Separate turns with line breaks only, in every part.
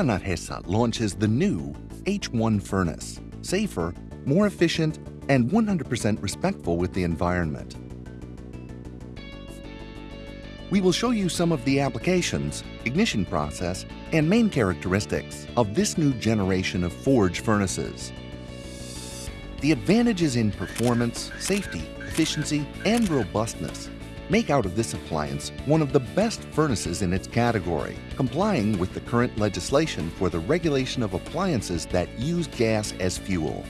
Cada Narhesa launches the new H1 furnace, safer, more efficient, and 100% respectful with the environment. We will show you some of the applications, ignition process, and main characteristics of this new generation of forge furnaces. The advantages in performance, safety, efficiency, and robustness make out of this appliance one of the best furnaces in its category, complying with the current legislation for the regulation of appliances that use gas as fuel.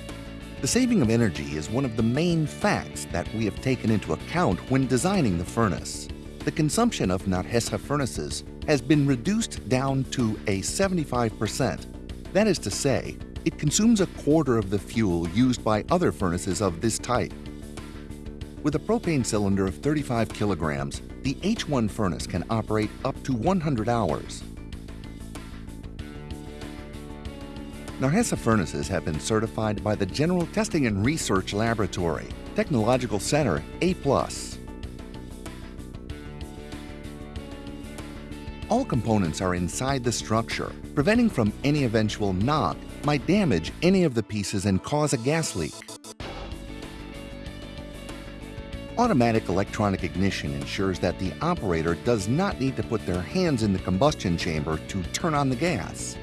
The saving of energy is one of the main facts that we have taken into account when designing the furnace. The consumption of Narhesa furnaces has been reduced down to a 75%. That is to say, it consumes a quarter of the fuel used by other furnaces of this type. With a propane cylinder of 35 kilograms, the H1 furnace can operate up to 100 hours. Narhesa furnaces have been certified by the General Testing and Research Laboratory, Technological Center A+. All components are inside the structure, preventing from any eventual knock might damage any of the pieces and cause a gas leak. Automatic electronic ignition ensures that the operator does not need to put their hands in the combustion chamber to turn on the gas.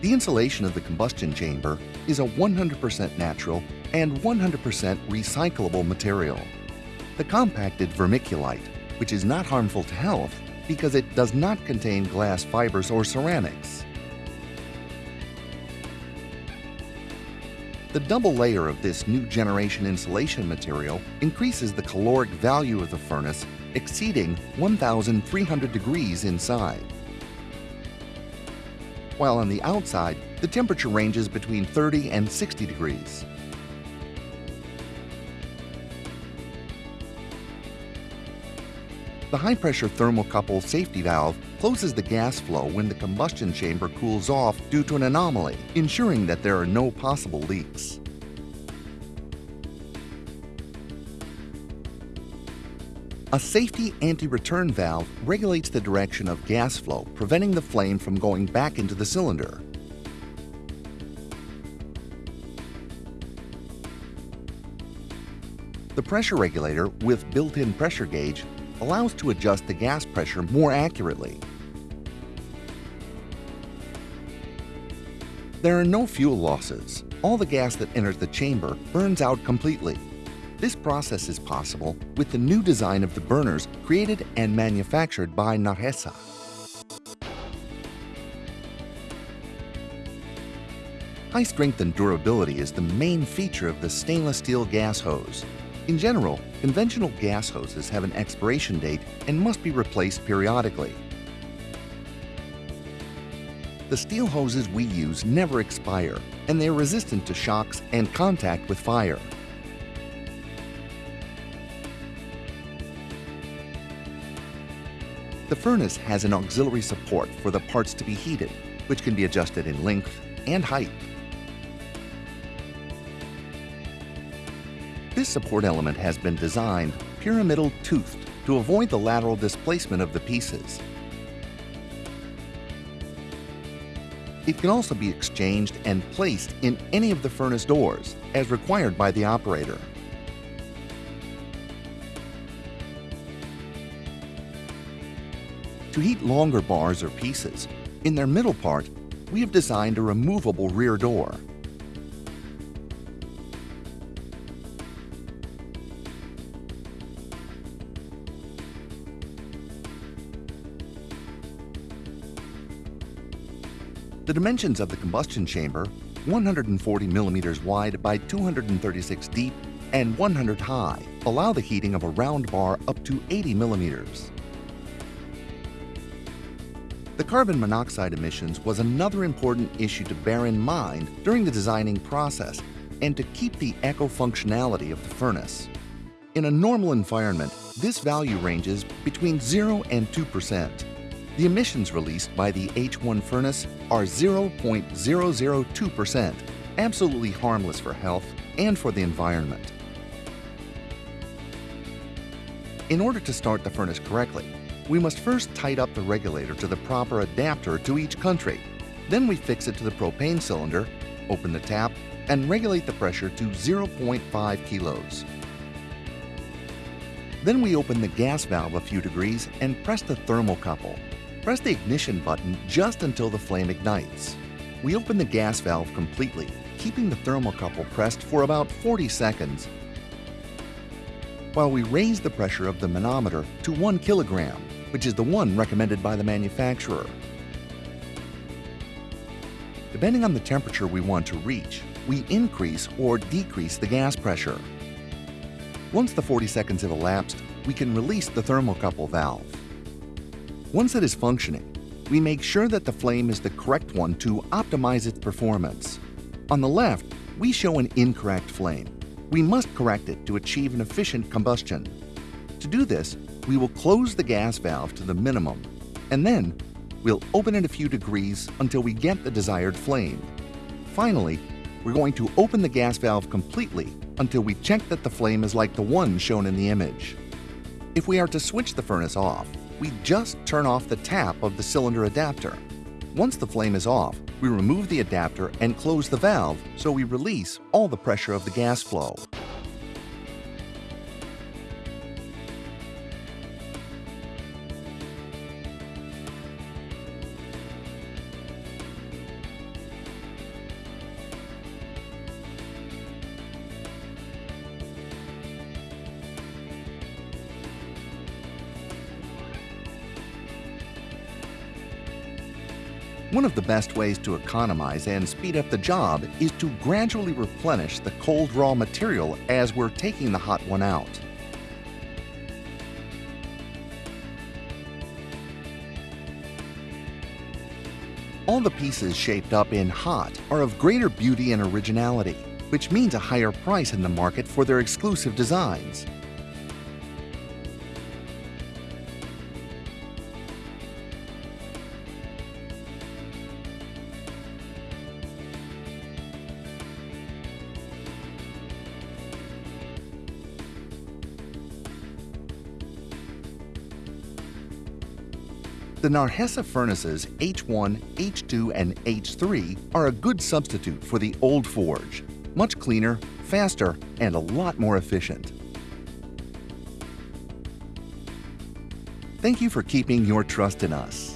The insulation of the combustion chamber is a 100% natural and 100% recyclable material. The compacted vermiculite, which is not harmful to health because it does not contain glass fibers or ceramics. The double layer of this new generation insulation material increases the caloric value of the furnace exceeding 1,300 degrees inside. While on the outside, the temperature ranges between 30 and 60 degrees. The high-pressure thermocouple safety valve closes the gas flow when the combustion chamber cools off due to an anomaly, ensuring that there are no possible leaks. A safety anti-return valve regulates the direction of gas flow, preventing the flame from going back into the cylinder. The pressure regulator with built-in pressure gauge allows to adjust the gas pressure more accurately. There are no fuel losses. All the gas that enters the chamber burns out completely. This process is possible with the new design of the burners created and manufactured by Narhesa. High strength and durability is the main feature of the stainless steel gas hose. In general, conventional gas hoses have an expiration date and must be replaced periodically. The steel hoses we use never expire, and they are resistant to shocks and contact with fire. The furnace has an auxiliary support for the parts to be heated, which can be adjusted in length and height. This support element has been designed pyramidal toothed to avoid the lateral displacement of the pieces. It can also be exchanged and placed in any of the furnace doors, as required by the operator. To heat longer bars or pieces, in their middle part, we have designed a removable rear door. The dimensions of the combustion chamber, 140 millimeters wide by 236 deep and 100 high, allow the heating of a round bar up to 80 millimeters. The carbon monoxide emissions was another important issue to bear in mind during the designing process and to keep the eco-functionality of the furnace. In a normal environment, this value ranges between 0 and 2 percent. The emissions released by the H1 furnace are 0.002%, absolutely harmless for health and for the environment. In order to start the furnace correctly, We must first tight up the regulator to the proper adapter to each country. Then we fix it to the propane cylinder, open the tap, and regulate the pressure to 0.5 kilos. Then we open the gas valve a few degrees and press the thermocouple. Press the ignition button just until the flame ignites. We open the gas valve completely, keeping the thermocouple pressed for about 40 seconds while we raise the pressure of the manometer to 1 kilogram, which is the one recommended by the manufacturer. Depending on the temperature we want to reach, we increase or decrease the gas pressure. Once the 40 seconds have elapsed, we can release the thermocouple valve. Once it is functioning, we make sure that the flame is the correct one to optimize its performance. On the left, we show an incorrect flame. We must correct it to achieve an efficient combustion. To do this, we will close the gas valve to the minimum, and then we'll open it a few degrees until we get the desired flame. Finally, we're going to open the gas valve completely until we check that the flame is like the one shown in the image. If we are to switch the furnace off, we just turn off the tap of the cylinder adapter. Once the flame is off, we remove the adapter and close the valve so we release all the pressure of the gas flow. One of the best ways to economize and speed up the job is to gradually replenish the cold raw material as we're taking the hot one out. All the pieces shaped up in hot are of greater beauty and originality, which means a higher price in the market for their exclusive designs. The Narhesa furnaces H1, H2, and H3 are a good substitute for the old forge. Much cleaner, faster, and a lot more efficient. Thank you for keeping your trust in us.